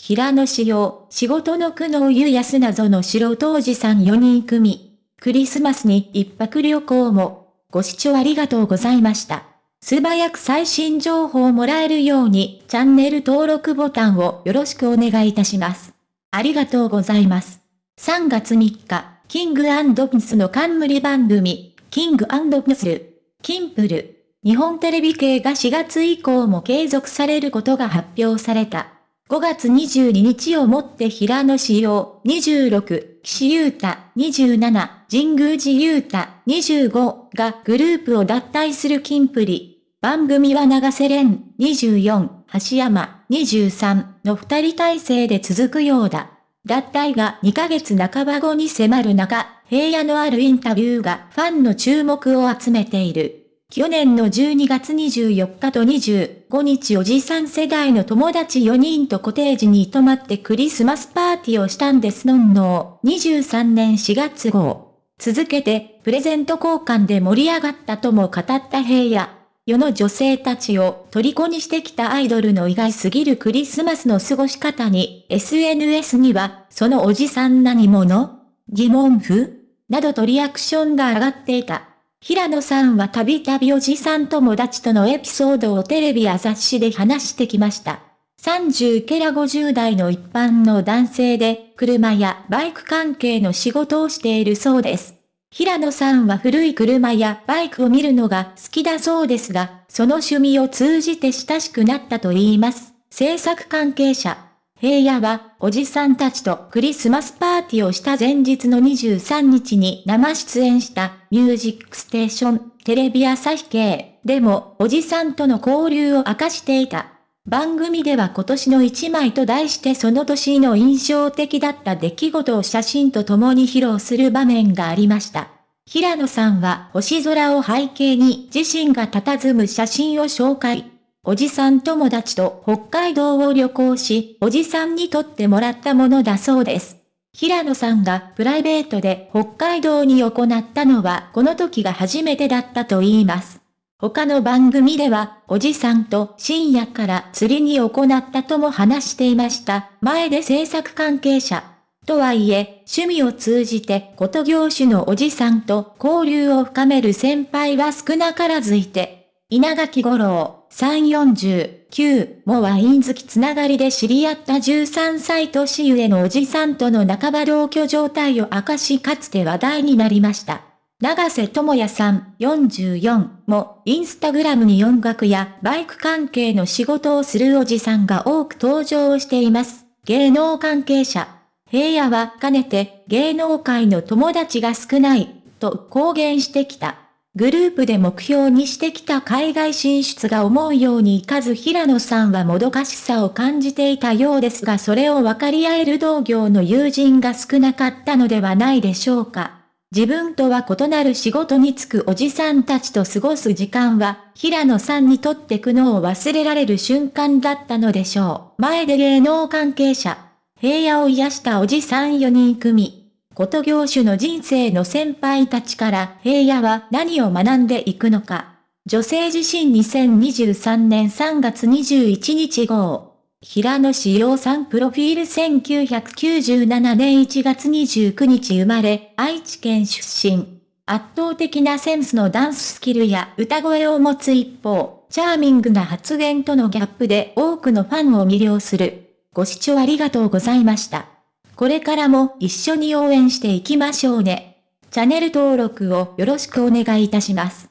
平野志陽、仕事の苦悩湯安謎の素人おじさん4人組。クリスマスに一泊旅行も。ご視聴ありがとうございました。素早く最新情報をもらえるように、チャンネル登録ボタンをよろしくお願いいたします。ありがとうございます。3月3日、キングピスの冠番組、キングピスル、キンプル。日本テレビ系が4月以降も継続されることが発表された。5月22日をもって平野志陽26、岸優太27、神宮寺優太25がグループを脱退する金プリ。番組は長瀬廉24、橋山23の二人体制で続くようだ。脱退が2ヶ月半ば後に迫る中、平野のあるインタビューがファンの注目を集めている。去年の12月24日と25日おじさん世代の友達4人とコテージに泊まってクリスマスパーティーをしたんですのんの23年4月号。続けて、プレゼント交換で盛り上がったとも語った平野。世の女性たちを虜にしてきたアイドルの意外すぎるクリスマスの過ごし方に、SNS には、そのおじさん何者？疑問符？などとリアクションが上がっていた。平野さんはたびたびおじさん友達とのエピソードをテレビや雑誌で話してきました。30ケラ50代の一般の男性で、車やバイク関係の仕事をしているそうです。平野さんは古い車やバイクを見るのが好きだそうですが、その趣味を通じて親しくなったと言います。制作関係者。平野は、おじさんたちとクリスマスパーティーをした前日の23日に生出演したミュージックステーションテレビ朝日系でもおじさんとの交流を明かしていた。番組では今年の一枚と題してその年の印象的だった出来事を写真と共に披露する場面がありました。平野さんは星空を背景に自身が佇む写真を紹介。おじさん友達と北海道を旅行し、おじさんにとってもらったものだそうです。平野さんがプライベートで北海道に行ったのはこの時が初めてだったと言います。他の番組では、おじさんと深夜から釣りに行ったとも話していました。前で制作関係者。とはいえ、趣味を通じて、こと業種のおじさんと交流を深める先輩は少なからずいて、稲垣五郎、349もワイン好きつながりで知り合った13歳年上のおじさんとの半ば同居状態を明かしかつて話題になりました。長瀬智也さん44もインスタグラムに音楽やバイク関係の仕事をするおじさんが多く登場しています。芸能関係者。平野はかねて芸能界の友達が少ないと公言してきた。グループで目標にしてきた海外進出が思うようにいかず平野さんはもどかしさを感じていたようですがそれを分かり合える同業の友人が少なかったのではないでしょうか。自分とは異なる仕事に就くおじさんたちと過ごす時間は、平野さんにとって苦悩を忘れられる瞬間だったのでしょう。前で芸能関係者、平野を癒したおじさん4人組。こと業種の人生の先輩たちから平野は何を学んでいくのか。女性自身2023年3月21日号。平野志陽さんプロフィール1997年1月29日生まれ、愛知県出身。圧倒的なセンスのダンススキルや歌声を持つ一方、チャーミングな発言とのギャップで多くのファンを魅了する。ご視聴ありがとうございました。これからも一緒に応援していきましょうね。チャンネル登録をよろしくお願いいたします。